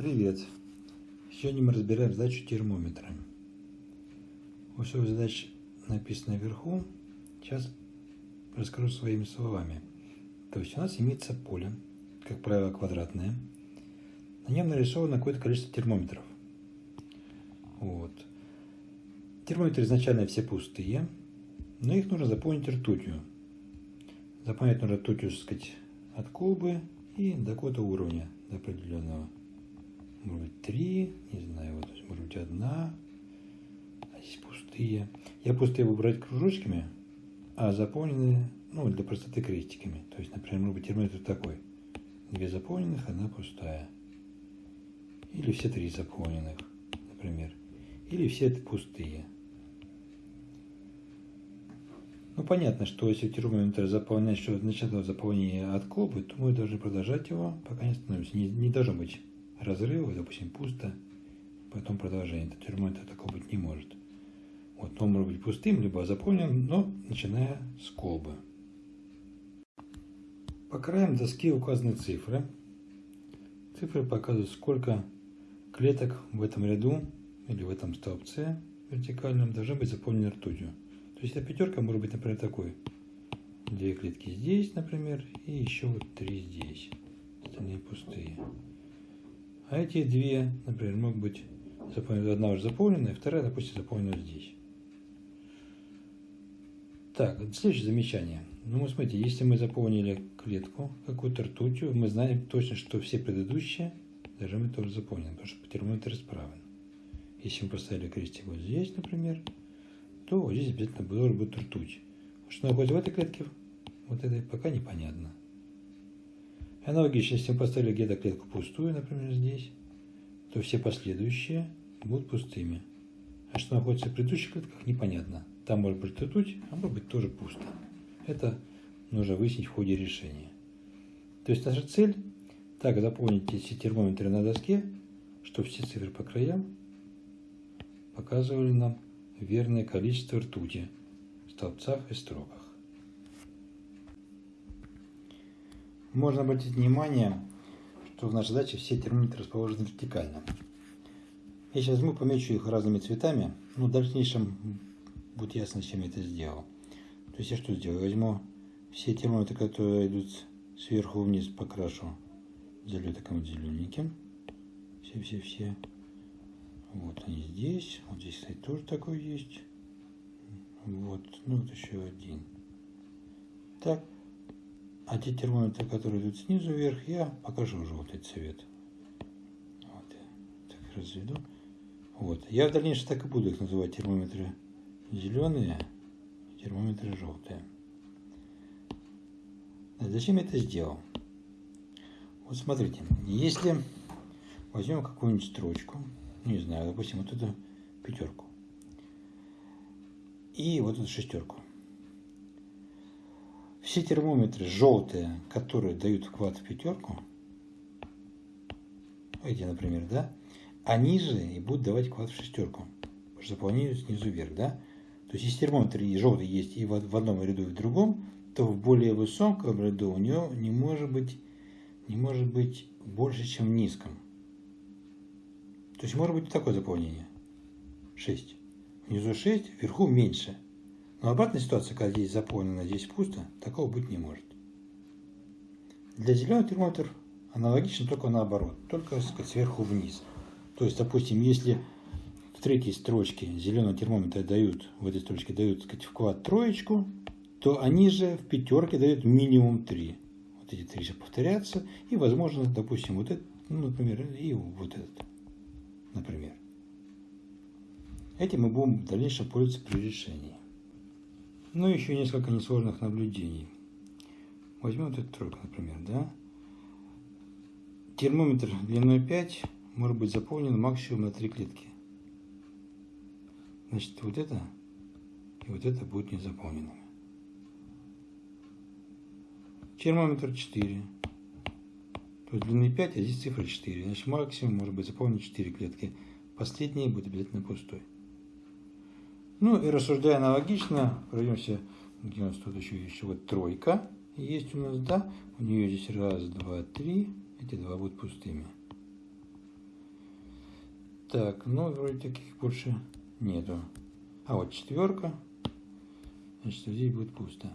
Привет! Сегодня мы разбираем задачу термометра. Условие задач написано вверху. Сейчас расскажу своими словами. То есть у нас имеется поле, как правило, квадратное. На нем нарисовано какое-то количество термометров. Вот. Термометры изначально все пустые, но их нужно заполнить ртутью. Заполнять нужно ртутью, так сказать, от колбы и до какого-то уровня, до определенного может быть три, не знаю, вот может быть одна, а здесь пустые. Я пустые буду брать кружочками, а заполненные, ну, для простоты крестиками. То есть, например, может быть термометр такой. Две заполненных, одна пустая. Или все три заполненных, например. Или все это пустые. Ну, понятно, что если термометр заполнять, что начало заполнение от колбы, то мы должны продолжать его, пока не становимся. Не, не должно быть разрывы, допустим, пусто, потом продолжение. Это термометр такого быть не может. Вот он может быть пустым, либо заполнен, но начиная с колбы. По краям доски указаны цифры. Цифры показывают, сколько клеток в этом ряду или в этом столбце вертикальном должны быть заполнены ртутью. То есть эта пятерка может быть, например, такой. Две клетки здесь, например, и еще вот три здесь. Остальные пустые. А эти две, например, могут быть заполнены, одна уже заполненная, вторая, допустим, заполнена здесь. Так, следующее замечание. Ну, вот смотрите, если мы заполнили клетку какую-то ртутью, мы знаем точно, что все предыдущие быть тоже заполнены, потому что термометр исправен. Если мы поставили крестик вот здесь, например, то вот здесь обязательно должен быть ртуть. Что находится в этой клетке, вот этой, пока непонятно. Аналогично, если мы поставили где-то пустую, например, здесь, то все последующие будут пустыми. А что находится в предыдущих клетках, непонятно. Там может быть ртуть, а может быть тоже пусто. Это нужно выяснить в ходе решения. То есть наша цель так заполнить эти термометры на доске, чтобы все цифры по краям показывали нам верное количество ртути в столбцах и строках. Можно обратить внимание, что в нашей задаче все термометры расположены вертикально. Я сейчас возьму, помечу их разными цветами, но в дальнейшем будет ясно, чем я это сделал. То есть я что сделаю? Возьму все термометры, которые идут сверху вниз, покрашу залью таким зелененьким. Все-все-все. Вот они здесь. Вот здесь, кстати, тоже такой есть. Вот. Ну, вот еще один. Так. А те термометры, которые идут снизу вверх, я покажу желтый цвет. Вот, так разведу. Вот. Я в дальнейшем так и буду их называть термометры зеленые, термометры желтые. Зачем я это сделал? Вот смотрите, если возьмем какую-нибудь строчку, не знаю, допустим, вот эту пятерку и вот эту шестерку. Все термометры желтые, которые дают вклад в пятерку, эти, например, да, они же и будут давать вклад в шестерку, потому что заполняют снизу вверх, да. То есть, если термометр и желтый есть и в одном ряду, и в другом, то в более высоком ряду у него не может быть, не может быть больше, чем в низком. То есть, может быть такое заполнение. 6. Внизу 6, вверху меньше. Но обратная ситуация, когда здесь заполнено, здесь пусто, такого быть не может. Для зеленого термометр аналогично, только наоборот, только сказать, сверху вниз. То есть, допустим, если в третьей строчке зеленого термометра дают, в этой строчке дают сказать, вклад троечку, то они же в пятерке дают минимум 3. Вот эти три сейчас повторятся, и, возможно, допустим, вот этот, ну, например, и вот этот, например. Этим мы будем в дальнейшем пользоваться при решении. Ну, еще несколько несложных наблюдений. Возьмем вот эту тройку, например, да? Термометр длиной 5 может быть заполнен максимум на 3 клетки. Значит, вот это и вот это будет не заполненными. Термометр 4. То есть длины 5, а здесь цифра 4. Значит, максимум может быть заполнен 4 клетки. Последний будет обязательно пустой. Ну и рассуждая аналогично, пройдемся, где у нас тут еще есть вот тройка. Есть у нас, да, у нее здесь раз, два, три, эти два будут пустыми. Так, ну, вроде таких больше нету. А вот четверка. Значит, здесь будет пусто.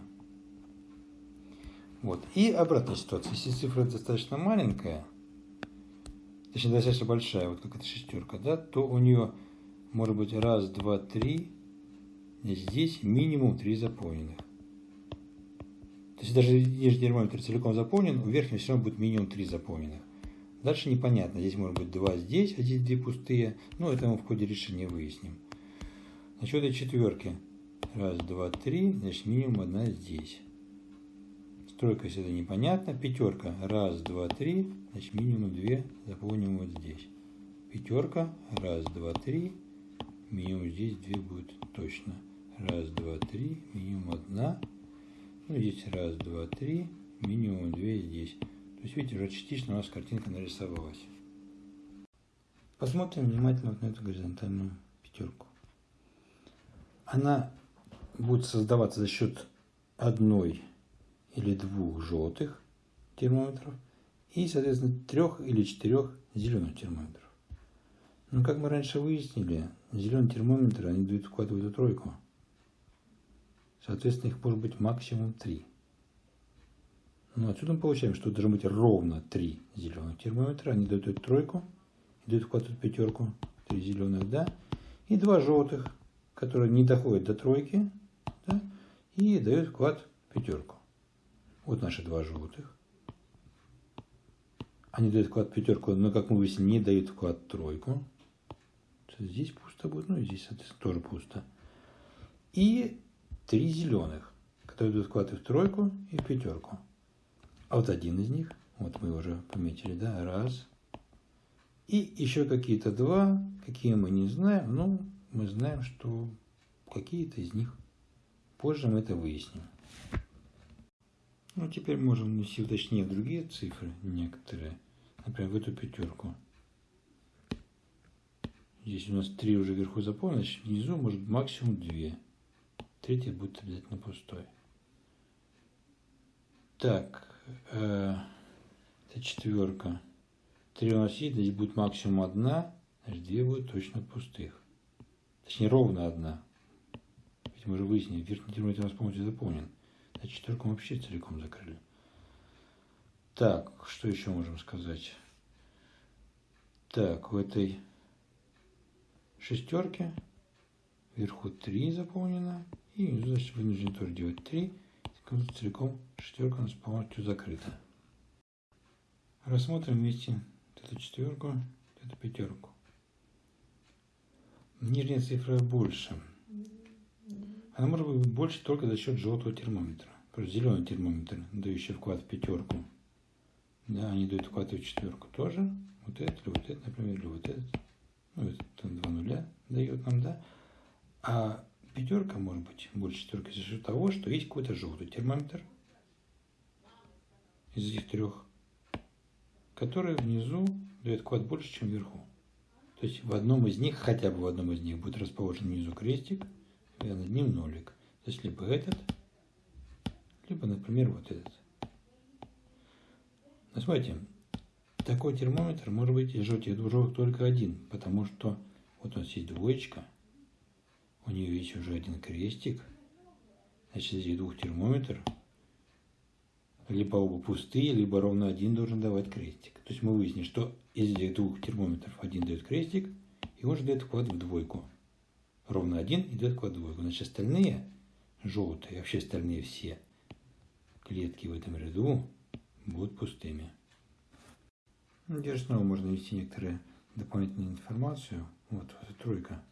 Вот. И обратная ситуация. Если цифра достаточно маленькая, точнее, достаточно большая, вот как эта шестерка, да, то у нее может быть раз, два, три. Здесь минимум три заполненных. То есть даже если термометр целиком заполнен, у верхнего все равно будет минимум три заполненных. Дальше непонятно. Здесь может быть два здесь, а здесь две пустые. Но это мы в ходе решения выясним. Насчет этой четверки. Раз, два, три. Значит, минимум одна здесь. Тройка, если это непонятно. Пятерка. Раз, два, три. Значит, минимум две заполним вот здесь. Пятерка. Раз, два, три. Минимум здесь две будет точно. Раз, два, три. Минимум одна. Ну, здесь раз, два, три. Минимум две здесь. То есть, видите, уже частично у нас картинка нарисовалась. Посмотрим внимательно вот на эту горизонтальную пятерку. Она будет создаваться за счет одной или двух желтых термометров и, соответственно, трех или четырех зеленых термометров. Но, как мы раньше выяснили, зеленые термометры, они дают вклад в тройку. Соответственно, их может быть максимум три. Ну, отсюда мы получаем, что должно быть ровно три зеленых термометра. Они дают эту тройку, дают в эту пятерку, три зеленых, да, и два желтых, которые не доходят до тройки, да, и дают вклад пятерку. Вот наши два желтых. Они дают вклад пятерку, но, как мы выяснили, не дают вклад тройку. Здесь пусто будет, ну и здесь, соответственно, тоже пусто. И три зеленых, которые дают вклад и в тройку, и в пятерку. А вот один из них, вот мы уже пометили, да, раз. И еще какие-то два, какие мы не знаем, но мы знаем, что какие-то из них. Позже мы это выясним. Ну, теперь можем внести уточнее другие цифры, некоторые. Например, в эту пятерку. Здесь у нас три уже вверху заполнено, значит внизу может максимум две. Третья будет обязательно пустой. Так, э, это четверка. Три у нас есть, здесь будет максимум одна, значит две будет точно пустых. Точнее, ровно одна. Ведь мы уже выяснили, верхний термометр у нас полностью заполнен. Значит, четверку мы вообще целиком закрыли. Так, что еще можем сказать? Так, в этой шестерке вверху 3 заполнено, и значит, вынужден тоже делать 3, целиком шестерка у нас полностью закрыта. Рассмотрим вместе эту четверку, эту пятерку. Нижняя цифра больше. Она может быть больше только за счет желтого термометра. Просто зеленый термометр, дающий вклад в пятерку. Да, они дают вклад в четверку тоже. Вот этот, или вот этот, например, или вот этот. Ну, это два нуля дает нам, да. А пятерка может быть больше четверки за счет того, что есть какой-то желтый термометр из этих трех, который внизу дает вклад больше, чем вверху. То есть в одном из них, хотя бы в одном из них будет расположен внизу крестик, и над ним нолик. То есть либо этот, либо, например, вот этот. Но смотрите, такой термометр может быть из желтых двужок только один, потому что вот у нас есть двоечка, у нее есть уже один крестик, значит, здесь двух термометр, либо оба пустые, либо ровно один должен давать крестик. То есть мы выяснили, что из этих двух термометров один дает крестик, и он же дает вклад в двойку. Ровно один и дает вклад в двойку. Значит, остальные желтые, вообще остальные все клетки в этом ряду будут пустыми. Здесь снова можно ввести некоторые дополнительную информацию. Вот, вот тройка.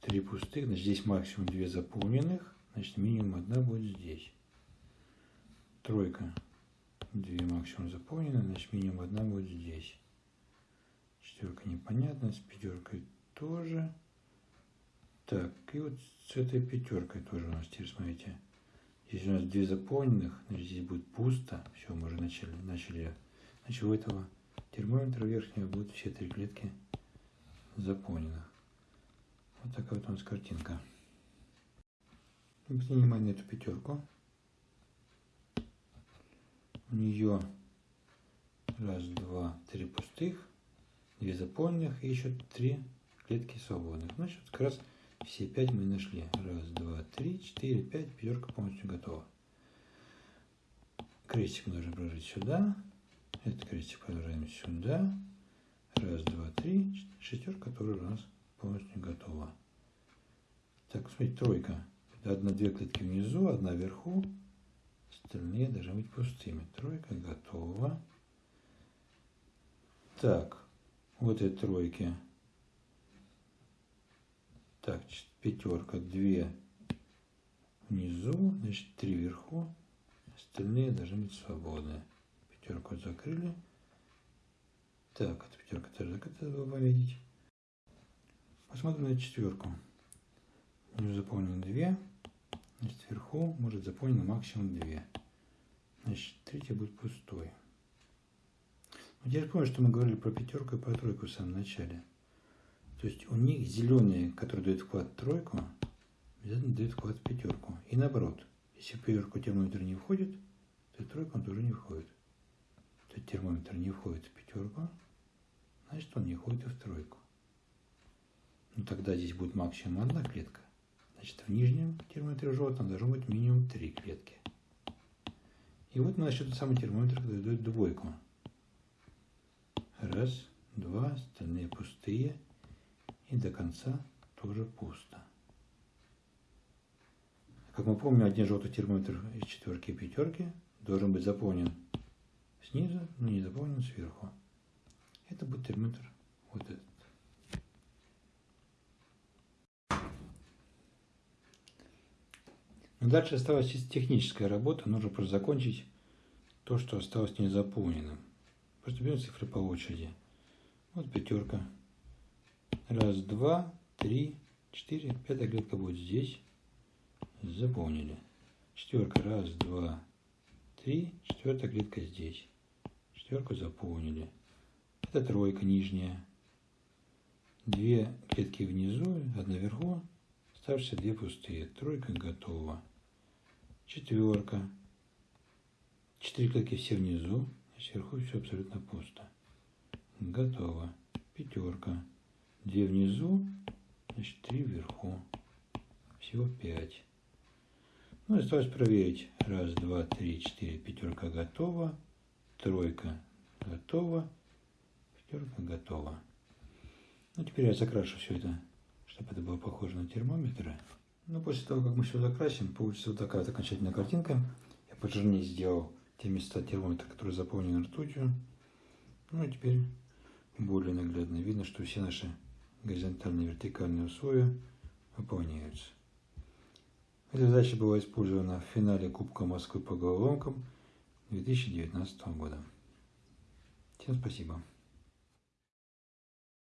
Три пустых, значит здесь максимум две заполненных, значит минимум одна будет здесь. Тройка. Две максимум заполнены, значит минимум одна будет здесь. Четверка непонятно, с пятеркой тоже. Так, и вот с этой пятеркой тоже у нас теперь, смотрите. Здесь у нас две заполненных, значит здесь будет пусто. Все, мы уже начали, начали. Значит, у этого термометра верхнего будут все три клетки заполнено. Вот такая вот у нас картинка. Обратите внимание на эту пятерку. У нее раз, два, три пустых. две заполненных и еще три клетки свободных. Значит, как раз все пять мы нашли. Раз, два, три, четыре, пять. Пятерка полностью готова. Крестик мы должны положить сюда. Этот крестик продолжаем сюда. Раз, два, три. Шестерка тоже у нас полностью готова. Так, смотрите, тройка. Одна-две клетки внизу, одна вверху. Остальные должны быть пустыми. Тройка готова. Так, вот эти тройки. Так, пятерка, две внизу, значит, три вверху. Остальные должны быть свободны. Пятерку закрыли. Так, эта пятерка тоже закрыта, было пометить. Посмотрим на четверку. Внизу заполнено две. Значит, вверху может заполнено максимум две. Значит, третья будет пустой. Вот я помню, что мы говорили про пятерку и про тройку в самом начале. То есть у них зеленые, которые дают вклад тройку, обязательно дают вклад в пятерку. И наоборот, если в пятерку термометр не входит, то тройку он тоже не входит. То есть термометр не входит в пятерку, значит он не входит и в тройку. Ну тогда здесь будет максимум одна клетка. Значит, в нижнем термометре желтом должно быть минимум три клетки. И вот мы нашли тот самый термометр, который дает двойку. Раз, два, остальные пустые. И до конца тоже пусто. Как мы помним, один желтый термометр из четверки и пятерки должен быть заполнен снизу, но не заполнен сверху. Это будет термометр вот этот. Но дальше осталась техническая работа. Нужно просто закончить то, что осталось незаполненным. Просто берем цифры по очереди. Вот пятерка. Раз, два, три, четыре. Пятая клетка будет здесь. Заполнили. Четверка. Раз, два, три. Четвертая клетка здесь. Четверку заполнили. Это тройка нижняя. Две клетки внизу, одна вверху. Оставшиеся две пустые. Тройка готова четверка, четыре клетки все внизу, а сверху все абсолютно пусто. Готово. Пятерка. Две внизу, значит три вверху. Всего пять. Ну, осталось проверить. Раз, два, три, четыре. Пятерка готова. Тройка готова. Пятерка готова. Ну, теперь я закрашу все это, чтобы это было похоже на термометры. Ну, после того, как мы все закрасим, получится вот такая окончательная картинка. Я пожирнее сделал те места термометра, которые заполнены ртутью. Ну, и теперь более наглядно видно, что все наши горизонтальные и вертикальные условия выполняются. Эта задача была использована в финале Кубка Москвы по головоломкам 2019 года. Всем спасибо.